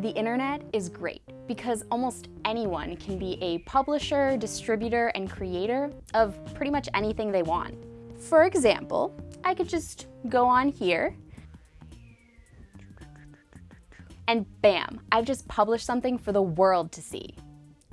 The internet is great because almost anyone can be a publisher, distributor, and creator of pretty much anything they want. For example, I could just go on here and bam, I've just published something for the world to see.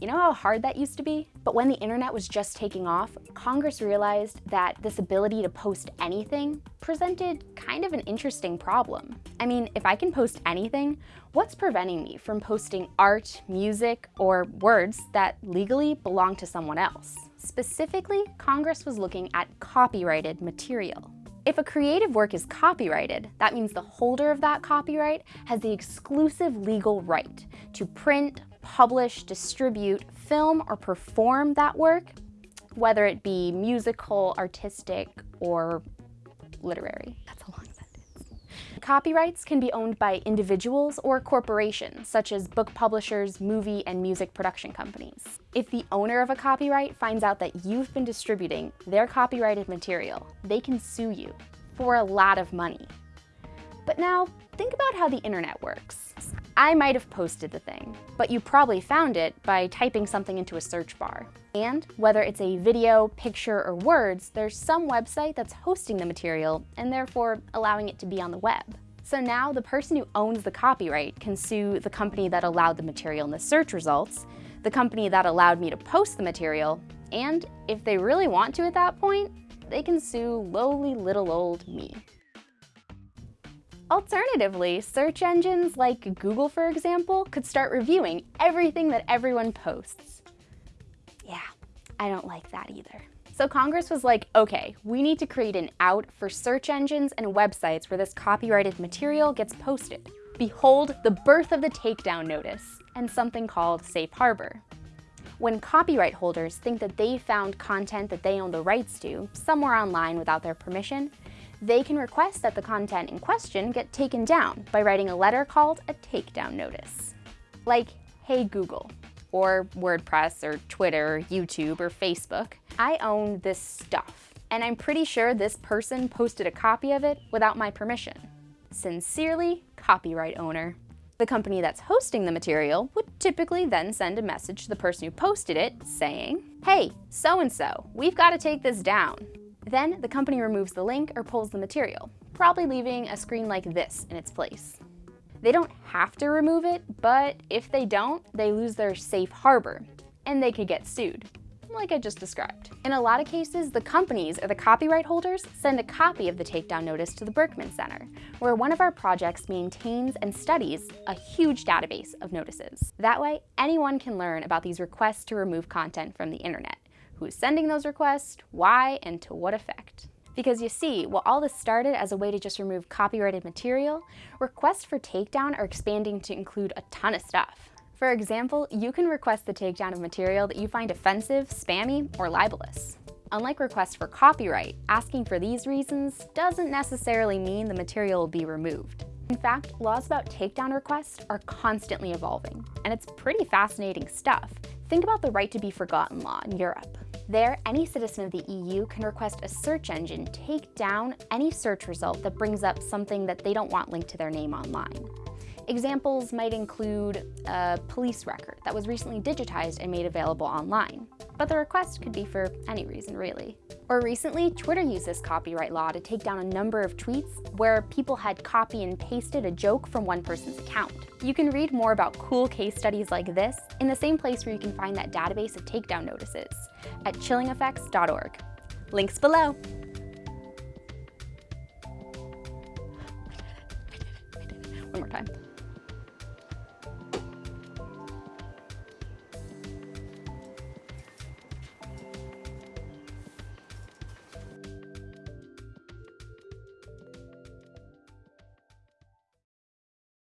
You know how hard that used to be? But when the internet was just taking off, Congress realized that this ability to post anything presented kind of an interesting problem. I mean, if I can post anything, what's preventing me from posting art, music, or words that legally belong to someone else? Specifically, Congress was looking at copyrighted material. If a creative work is copyrighted, that means the holder of that copyright has the exclusive legal right to print, publish, distribute, film, or perform that work, whether it be musical, artistic, or literary. That's a long sentence. Copyrights can be owned by individuals or corporations, such as book publishers, movie, and music production companies. If the owner of a copyright finds out that you've been distributing their copyrighted material, they can sue you for a lot of money. But now, think about how the internet works. I might have posted the thing, but you probably found it by typing something into a search bar. And whether it's a video, picture, or words, there's some website that's hosting the material and therefore allowing it to be on the web. So now the person who owns the copyright can sue the company that allowed the material in the search results, the company that allowed me to post the material, and if they really want to at that point, they can sue lowly little old me. Alternatively, search engines like Google, for example, could start reviewing everything that everyone posts. Yeah, I don't like that either. So Congress was like, okay, we need to create an out for search engines and websites where this copyrighted material gets posted. Behold the birth of the takedown notice and something called safe harbor. When copyright holders think that they found content that they own the rights to somewhere online without their permission, they can request that the content in question get taken down by writing a letter called a takedown notice. Like, hey Google, or WordPress, or Twitter, or YouTube, or Facebook, I own this stuff, and I'm pretty sure this person posted a copy of it without my permission. Sincerely, copyright owner. The company that's hosting the material would typically then send a message to the person who posted it saying, hey, so-and-so, we've got to take this down. Then the company removes the link or pulls the material, probably leaving a screen like this in its place. They don't have to remove it, but if they don't, they lose their safe harbor, and they could get sued, like I just described. In a lot of cases, the companies or the copyright holders send a copy of the takedown notice to the Berkman Center, where one of our projects maintains and studies a huge database of notices. That way, anyone can learn about these requests to remove content from the internet who's sending those requests, why, and to what effect. Because you see, while all this started as a way to just remove copyrighted material, requests for takedown are expanding to include a ton of stuff. For example, you can request the takedown of material that you find offensive, spammy, or libelous. Unlike requests for copyright, asking for these reasons doesn't necessarily mean the material will be removed. In fact, laws about takedown requests are constantly evolving, and it's pretty fascinating stuff. Think about the right to be forgotten law in Europe. There, any citizen of the EU can request a search engine take down any search result that brings up something that they don't want linked to their name online. Examples might include a police record that was recently digitized and made available online, but the request could be for any reason really. Or recently, Twitter used this copyright law to take down a number of tweets where people had copy and pasted a joke from one person's account. You can read more about cool case studies like this in the same place where you can find that database of takedown notices at chillingeffects.org. Links below. One more time.